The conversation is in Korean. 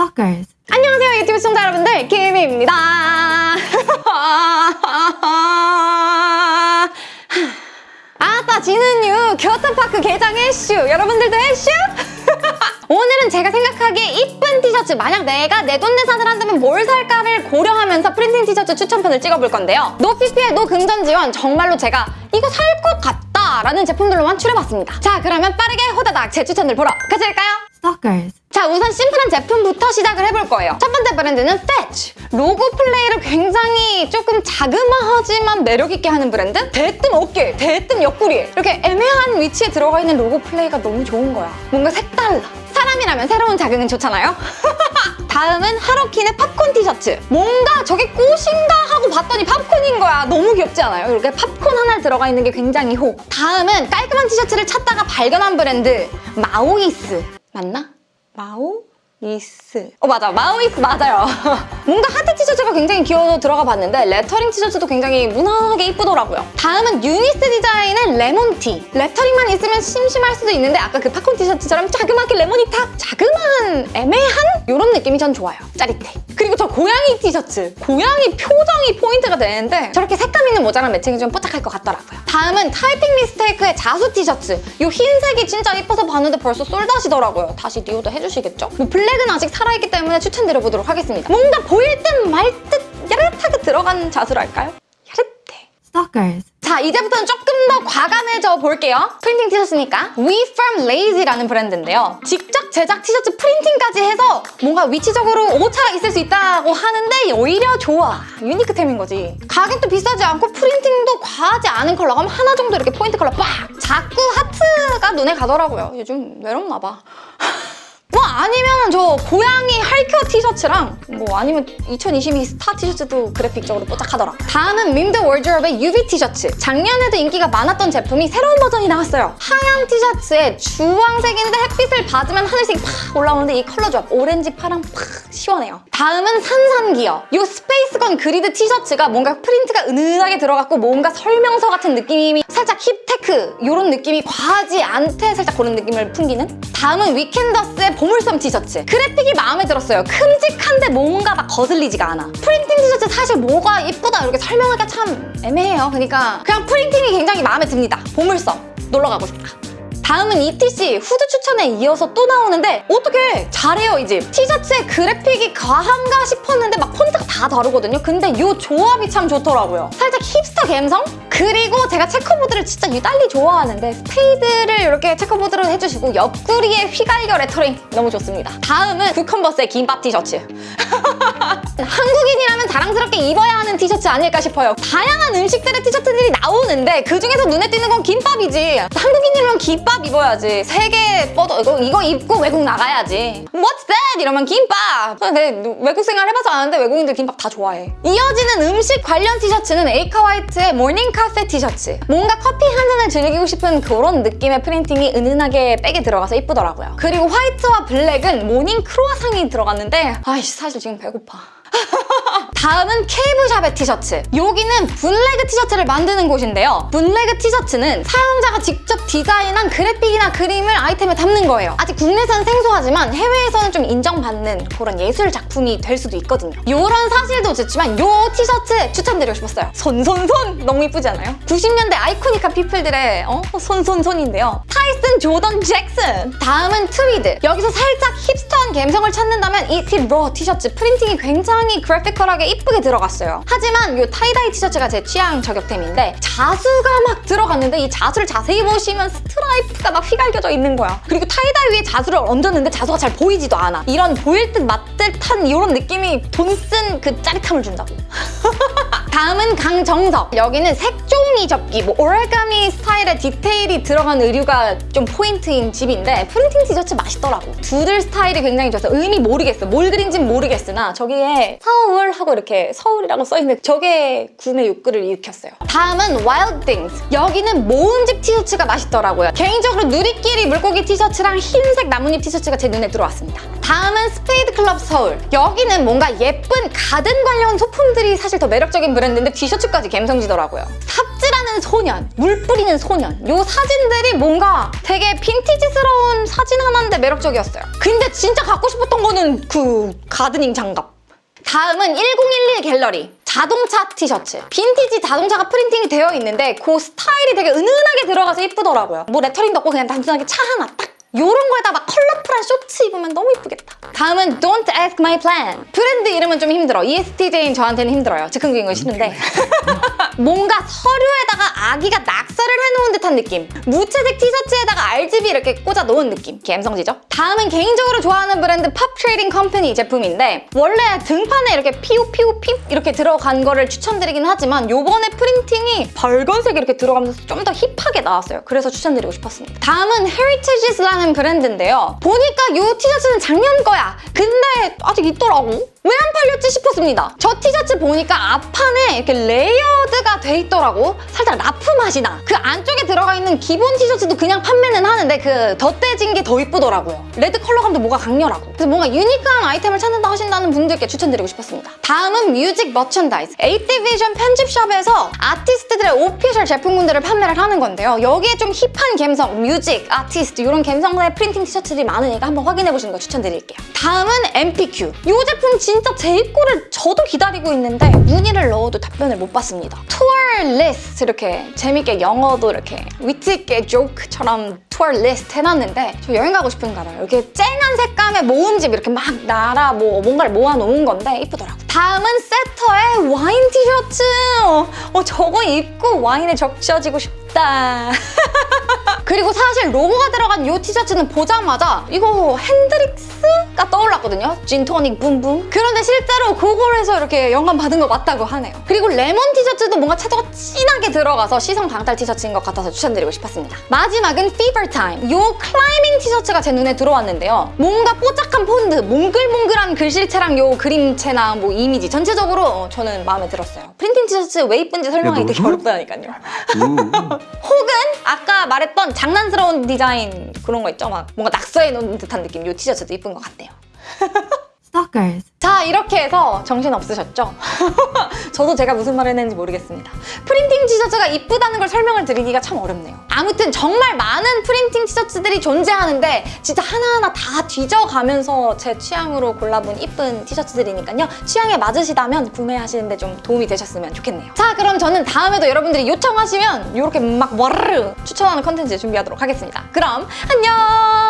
Stalkers. 안녕하세요 유튜브 시청자 여러분들 김희입니다 아따 지는유 교토파크 개장 해슈 여러분들도 해슈? 오늘은 제가 생각하기에 이쁜 티셔츠 만약 내가 내 돈 내산을 한다면 뭘 살까를 고려하면서 printing 티셔츠 추천편을 찍어볼 건데요 no PPL no 금전 지원 정말로 제가 이거 살 것 같다 라는 제품들로만 추려봤습니다 자 그러면 빠르게 호다닥 제 추천들 보러 가실까요? Stalkers. 자 우선 심플한 제품부터 시작을 해볼 거예요. 첫 번째 브랜드는 Fetch. 로고 플레이를 굉장히 조금 자그마하지만 매력있게 하는 브랜드? 대뜸 어깨, 대뜸 옆구리 이렇게 애매한 위치에 들어가 있는 로고 플레이가 너무 좋은 거야. 뭔가 색달라. 사람이라면 새로운 자극은 좋잖아요? 다음은 하로킨의 팝콘 티셔츠. 뭔가 저게 꽃인가 하고 봤더니 팝콘인 거야. 너무 귀엽지 않아요? 이렇게 팝콘 하나 들어가 있는 게 굉장히 호. 다음은 깔끔한 티셔츠를 찾다가 발견한 브랜드 마오이스. 맞나? 마오 이스. 어 맞아 마오이스 맞아요. 뭔가 하트 티셔츠가 굉장히 귀여워서 들어가 봤는데 레터링 티셔츠도 굉장히 무난하게 이쁘더라고요. 다음은 유니스 디자인의 레몬티. 레터링만 있으면 심심할 수도 있는데 아까 그 팝콘 티셔츠처럼 자그맣게 레몬이 탁 자그마한 애매한 이런 느낌이 전 좋아요. 짜릿해. 그리고 저 고양이 티셔츠. 고양이 표정이 포인트가 되는데 저렇게 색감 있는 모자랑 matching이 좀 뽀짝할 것 같더라고요. 다음은 타이핑 미스테이크의 자수 티셔츠. 이 흰색이 진짜 이뻐서 봤는데 벌써 sold out이더라고요. 다시 reorder 해주시겠죠? 뭐 블랙은 아직 살아있기 때문에 추천드려보도록 하겠습니다. 뭔가 보일 듯 말 듯 야릇하게 들어간 자수랄까요? 야릇해. Stalkers. 자 이제부터는 조금 더 과감해져 볼게요. printing 티셔츠니까 We From Lazy라는 브랜드인데요. 직접 제작 티셔츠 printing까지 해서 뭔가 위치적으로 오차가 있을 수 있다고 하는데 오히려 좋아. unique템인 거지. 가격도 비싸지 않고 printing도 과하지 않은 컬러 그럼 하나 정도 이렇게 포인트 컬러 빡! 자꾸 하트가 눈에 가더라고요. 요즘 외롭나 봐. 뭐 아니면 저 고양이 할큐어 티셔츠랑 뭐 아니면 2022 스타 티셔츠도 그래픽적으로 뽀짝하더라. 다음은 밈더워드로브의 UV 티셔츠. 작년에도 인기가 많았던 제품이 새로운 버전이 나왔어요. 하얀 티셔츠에 주황색인데 햇빛을 받으면 하늘색이 팍 올라오는데 이 컬러 조합 오렌지, 파랑 팍 시원해요. 다음은 산산기어. 이 space gun grid 티셔츠가 뭔가 프린트가 은은하게 들어갔고 뭔가 설명서 같은 느낌이 살짝 hip tech 이런 느낌이 과하지 않되 살짝 그런 느낌을 풍기는 다음은 위켄더스의 보물 섬 티셔츠 그래픽이 마음에 들었어요. 큼직한데 뭔가 막 거슬리지가 않아. printing 티셔츠 사실 뭐가 이쁘다 이렇게 설명하기가 참 애매해요. 그러니까 그냥 printing이 굉장히 마음에 듭니다. 보물섬 놀러 가고 싶다 다음은 ETC 후드 추천에 이어서 또 나오는데 어떻게 잘해요 이 집. 티셔츠의 그래픽이 과한가 싶었는데 막 폰트가 다 다르거든요. 근데 이 조합이 참 좋더라고요. 살짝 힙스터 감성? 그리고 제가 checkerboard를 진짜 유달리 좋아하는데 스페이드를 이렇게 checkerboard로 해주시고 옆구리에 휘갈겨 레터링 너무 좋습니다. 다음은 구컨버스의 김밥 티셔츠. 한국인이라면 자랑스럽게 입어야 하는 티셔츠 아닐까 싶어요. 다양한 음식들의 티셔츠들이 나오는데 그중에서 눈에 띄는 건 김밥이지. 한국인이면 김밥 입어야지. 세계 뻗어 이거, 이거 입고 외국 나가야지. What's that? 이러면 김밥. 근데 외국 생활 해봐서 아는데 외국인들 김밥 다 좋아해. 이어지는 음식 관련 티셔츠는 에이카 화이트의 morning 카페 티셔츠. 뭔가 커피 한 잔을 즐기고 싶은 그런 느낌의 프린팅이 은은하게 back에 들어가서 이쁘더라고요. 그리고 화이트와 블랙은 morning 크로아상이 들어갔는데 아이씨 사실 지금 배고파. 다음은 케이블샵의 티셔츠. 여기는 bootleg 티셔츠를 만드는 곳인데요. bootleg 티셔츠는 사용자가 직접 디자인한 그래픽이나 그림을 아이템에 담는 거예요. 아직 국내에서는 생소하지만 해외에서는 좀 인정받는 그런 예술 작품이 될 수도 있거든요. 이런 사실도 좋지만 이 티셔츠 추천드리고 싶었어요. 손손손! 너무 이쁘지 않아요? 90년대 iconic한 people들의 어? 손손손인데요. 타이슨 조던 잭슨! 다음은 트위드. 여기서 살짝 hipster한 감성을 찾는다면 이 팁 로 티셔츠 프린팅이 굉장히 graphical하게 이쁘게 들어갔어요. 하지만 이 tie-dye 티셔츠가 제 취향 저격템인데 자수가 막 들어갔는데 이 자수를 자세히 보시면 스트라이프가 막 휘갈겨져 있는 거야. 그리고 tie-dye 위에 자수를 얹었는데 자수가 잘 보이지도 않아. 이런 보일 듯 말듯한 이런 느낌이 돈 쓴 그 짜릿함을 준다고. 다음은 강정석. 여기는 색종이 접기, 뭐 origami 스타일의 디테일이 들어간 의류가 좀 포인트인 집인데 프린팅 티셔츠 맛있더라고. doodle 스타일이 굉장히 좋아서 의미 모르겠어. 뭘 그린진 모르겠으나 저기에 서울 하고 이렇게 서울이라고 써있는 저게 구매 욕구를 일으켰어요. 다음은 Wild Things. 여기는 모음집 티셔츠가 맛있더라고요. 개인적으로 누리끼리 물고기 티셔츠랑 흰색 나뭇잎 티셔츠가 제 눈에 들어왔습니다. 다음은 스페이드 클럽 서울. 여기는 뭔가 예쁜 가든 관련 소품들이 사실 더 매력적인 브랜드 인데 티셔츠까지 감성지더라고요. 삽질하는 하는 소년, 물 뿌리는 소년 요 사진들이 뭔가 되게 빈티지스러운 사진 하나인데 매력적이었어요. 근데 진짜 갖고 싶었던 거는 그 gardening 장갑. 다음은 1011 갤러리 자동차 티셔츠 빈티지 자동차가 프린팅이 되어 있는데 그 스타일이 되게 은은하게 들어가서 이쁘더라고요 뭐 lettering도 없고 그냥 단순하게 차 하나 딱 요런 거에다 막 컬러풀한 쇼츠 입으면 너무 이쁘겠다. 다음은 Don't Ask My Plan. 브랜드 이름은 좀 힘들어. ESTJ인 저한테는 힘들어요. 즉흥적인 거 싫은데. 뭔가 서류에다가 아기가 낙서를 해놓은 듯한 느낌. 무채색 티셔츠에다가 RGB 이렇게 꽂아 놓은 느낌. 감성지죠? 다음은 개인적으로 좋아하는 브랜드 팝 트레이딩 컴퍼니 제품인데 원래 등판에 이렇게 피우 피우 피 이렇게 들어간 거를 추천드리긴 하지만 요번에 프린팅이 빨간색이 이렇게 들어가면서 좀 더 hip하게 나왔어요. 그래서 추천드리고 싶었습니다. 다음은 Heritages라는 브랜드인데요. 보니까 요 티셔츠는 작년 거야. 근데 아직 있더라고 왜 안 팔렸지 싶었습니다. 저 티셔츠 보니까 앞판에 이렇게 layered가 돼 있더라고. 살짝 라프 맛이 나. 그 안쪽에 들어가 있는 기본 티셔츠도 그냥 판매는 하는데 그 덧대진 게 더 이쁘더라고요. red 컬러감도 뭐가 강렬하고. 그래서 뭔가 unique한 아이템을 찾는다 하신다는 분들께 추천드리고 싶었습니다. 다음은 music merchandise. 에이티비전 편집샵에서 아티스트들의 official 제품군들을 판매를 하는 건데요. 여기에 좀 hip한 감성, music, 아티스트 이런 감성의 프린팅 티셔츠들이 많으니까 한번 확인해보시는 거 추천드릴게요. 다음은 MPQ. 이 제품 진짜 제 입고를 저도 기다리고 있는데 문의를 넣어도 답변을 못 받습니다. 투어 리스트 이렇게 재밌게 영어도 이렇게 위트 있게 조크처럼 투어 리스트 해놨는데 저 여행 가고 싶은 가 봐요. 이렇게 쨍한 색감의 모음집 이렇게 막 나라 뭐 뭔가를 모아놓은 건데 이쁘더라고. 다음은 세터의 와인 티셔츠. 어, 어, 저거 입고 와인에 적셔지고 싶다. 그리고 사실 로고가 들어간 이 티셔츠는 보자마자 이거 핸드릭스가 떠올랐거든요. 진토닉 붐붐. 그런데 실제로 그걸 해서 이렇게 영감 받은 거 맞다고 하네요. 그리고 레몬 티셔츠도 뭔가 채도가 진하게 들어가서 시선 강탈 티셔츠인 것 같아서 추천드리고 싶었습니다. 마지막은 Fever Time. 이 클라이밍 티셔츠가 제 눈에 들어왔는데요. 뭔가 뽀짝한 폰트, 몽글몽글한 글씨체랑 이 그림체나 뭐 이미지 전체적으로 어, 저는 마음에 들었어요. 프린팅 티셔츠 왜 이쁜지 설명하기 되게 어렵다니까요. 음. 혹은 아까 말했던 장난스러운 디자인 그런 거 있죠? 막 뭔가 낙서해 놓은 듯한 느낌 이 티셔츠도 이쁜 것 같네요. Stalkers. 자 이렇게 해서 정신 없으셨죠? 저도 제가 무슨 말을 했는지 모르겠습니다. 프린팅 티셔츠가 이쁘다는 걸 설명을 드리기가 참 어렵네요. 아무튼 정말 많은 프린팅 티셔츠들이 존재하는데 진짜 하나하나 다 뒤져가면서 제 취향으로 골라본 이쁜 티셔츠들이니까요. 취향에 맞으시다면 구매하시는 데 좀 도움이 되셨으면 좋겠네요. 자 그럼 저는 다음에도 여러분들이 요청하시면 이렇게 막 와르르 추천하는 컨텐츠 준비하도록 하겠습니다. 그럼 안녕!